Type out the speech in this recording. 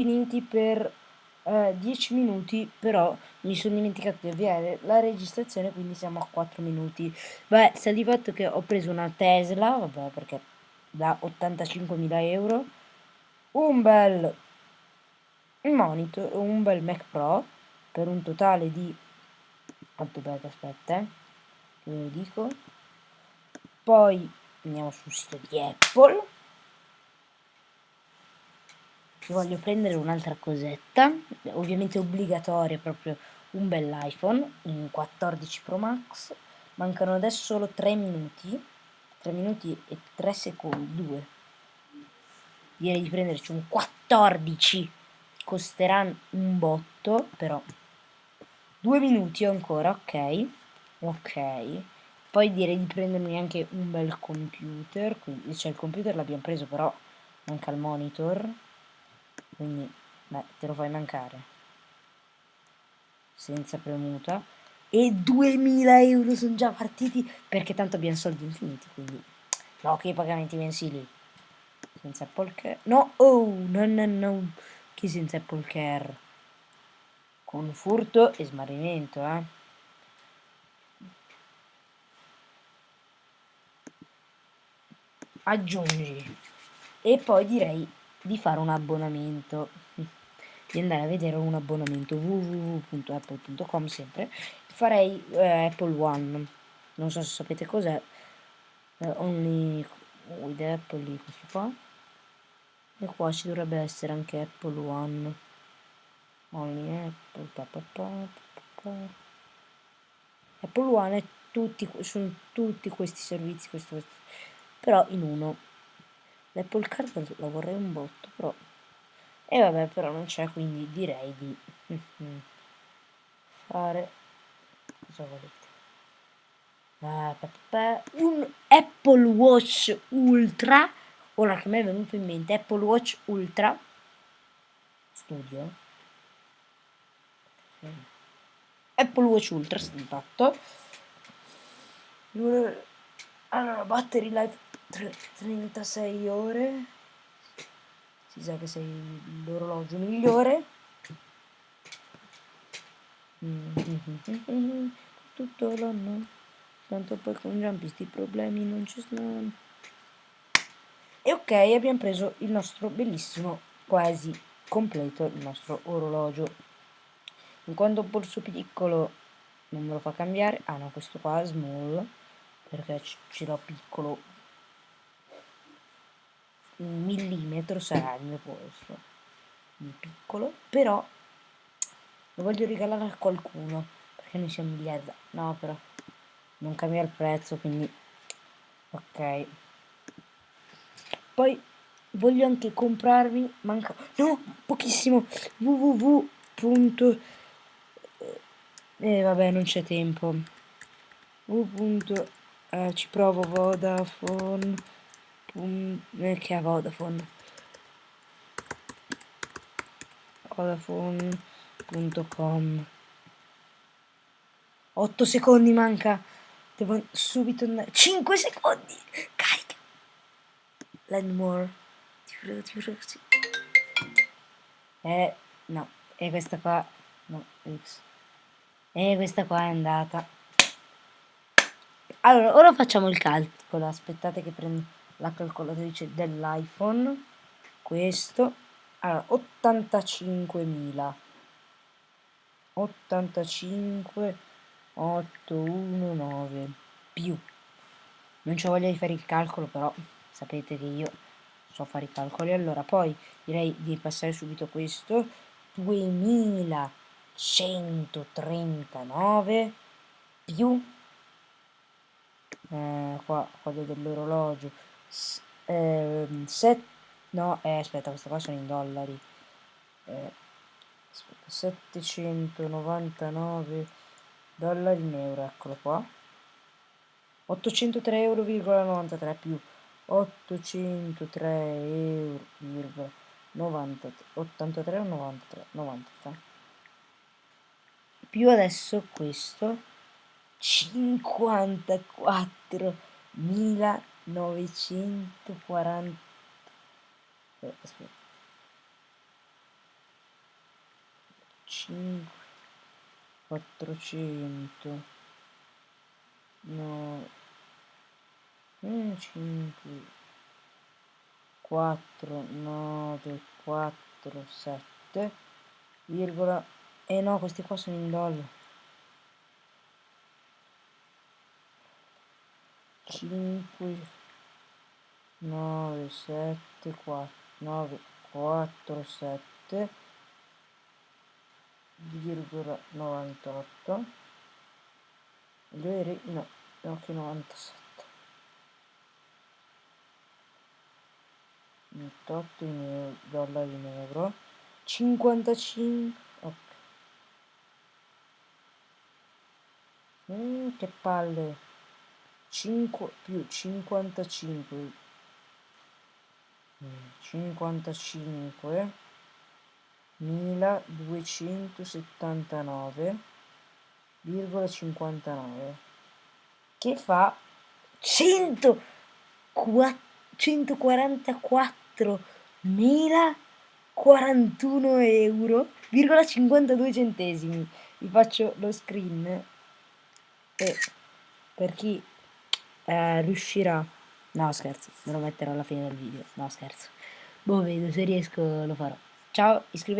finiti per eh, 10 minuti, però mi sono dimenticato di avviare la registrazione, quindi siamo a 4 minuti. Beh, sta di fatto che ho preso una Tesla, vabbè, perché da 85.000 euro, un bel monitor, un bel Mac Pro, per un totale di... quanto beh, aspetta, eh, ve lo dico. Poi andiamo sul sito di Apple voglio prendere un'altra cosetta, ovviamente obbligatoria proprio un bell'iPhone, un 14 Pro Max, mancano adesso solo 3 minuti, 3 minuti e 3 secondi, 2. Direi di prenderci un 14, costerà un botto, però 2 minuti ancora, ok, ok. Poi direi di prendermi anche un bel computer, quindi, cioè il computer l'abbiamo preso però manca il monitor quindi beh, te lo fai mancare. Senza premuta. E 2000 euro sono già partiti perché tanto abbiamo soldi infiniti quindi che i pagamenti mensili. Senza Apple Care. No oh no no no. Chi senza Apple Care? Con furto e smarrimento eh. Aggiungi. E poi direi di fare un abbonamento. Di andare a vedere un abbonamento www.apple.com sempre. Farei eh, Apple One. Non so se sapete cos'è. Eh, only with Apple lì questo qua. E qua ci dovrebbe essere anche Apple One. Only Apple pa, pa, pa, Apple One è tutti, sono tutti questi servizi questo, questo, però in uno L'Apple Card la vorrei un botto, però... E vabbè, però non c'è, quindi direi di fare... Cosa volete? Ah, un Apple Watch Ultra. Ora che mi è venuto in mente, Apple Watch Ultra Studio. Apple Watch Ultra, fatto. Allora, battery life 36 ore. Si sa che sei l'orologio migliore. Tutto l'anno. Tanto poi con Jump problemi non ci sono e ok abbiamo preso il nostro bellissimo quasi completo il nostro orologio. In quanto polso piccolo non me lo fa cambiare. Ah no questo qua small perché ce l'ho piccolo un millimetro sarà il mio polso di piccolo però lo voglio regalare a qualcuno perché noi siamo miliardi no però non cambia il prezzo quindi ok poi voglio anche comprarmi manca no pochissimo www. eh vabbè non c'è tempo www. Eh, ci provo Vodafone che ha Vodafone. Vodafone.com 8 secondi manca. Devo subito andare. 5 secondi. Carica. Land more ti prego ti prego sì. eh no. E questa qua no X. E questa qua è andata. Allora ora facciamo il calcolo. Aspettate che prendo la calcolatrice dell'iPhone questo allora 85.000 85 819 più. Non c'ho voglia di fare il calcolo però sapete che io so fare i calcoli. Allora poi direi di passare subito questo. 2139 più eh, qua quello dell'orologio eh, set, no, eh, aspetta, queste qua sono in dollari. Eh, aspetta, 799 dollari in euro, eccolo qua. 803,93 euro più 803 euro 93, 83 o 93 93 più adesso questo 54.000 940 eh, 5 400 no 5 4 9 4 7 virgola e eh no questi qua sono in dollari 5 9 7 4 9 4 7 virgola 98 veri no no che 97 98 in euro, dollari in euro. 55 ok. Mm, che palle 5 più 55 55 1279,59 che fa 100 144.041 euro, 52 centesimi. Vi faccio lo screen e per chi eh, riuscirà no scherzo me lo metterò alla fine del video. No scherzo. Boh vedo se riesco lo farò. Ciao iscrivetevi